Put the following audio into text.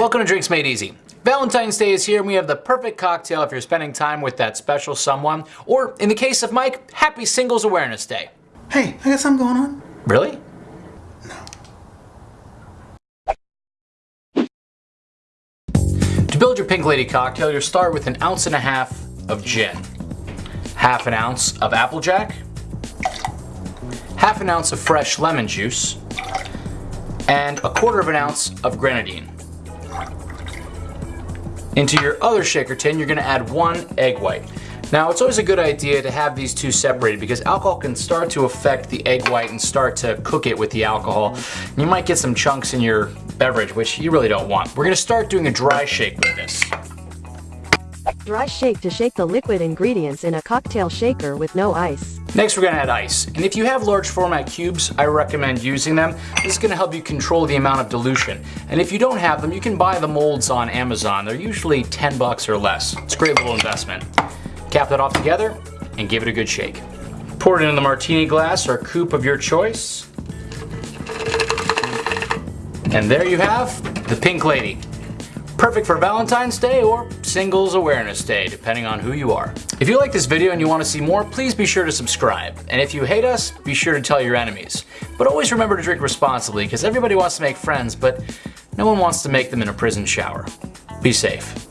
Welcome to Drinks Made Easy. Valentine's Day is here and we have the perfect cocktail if you're spending time with that special someone, or in the case of Mike, Happy Singles Awareness Day. Hey, I got something going on. Really? No. To build your Pink Lady cocktail, you'll start with an ounce and a half of gin, half an ounce of applejack, half an ounce of fresh lemon juice, and a quarter of an ounce of grenadine. Into your other shaker tin, you're gonna add one egg white. Now, it's always a good idea to have these two separated because alcohol can start to affect the egg white and start to cook it with the alcohol. You might get some chunks in your beverage, which you really don't want. We're gonna start doing a dry shake with this. Dry shake to shake the liquid ingredients in a cocktail shaker with no ice. Next we're gonna add ice. And if you have large format cubes, I recommend using them. This is gonna help you control the amount of dilution. And if you don't have them, you can buy the molds on Amazon. They're usually 10 bucks or less. It's a great little investment. Cap that off together and give it a good shake. Pour it into the martini glass or coupe of your choice. And there you have the Pink Lady. Perfect for Valentine's Day or Singles Awareness Day, depending on who you are. If you like this video and you want to see more, please be sure to subscribe. And if you hate us, be sure to tell your enemies. But always remember to drink responsibly, because everybody wants to make friends, but no one wants to make them in a prison shower. Be safe.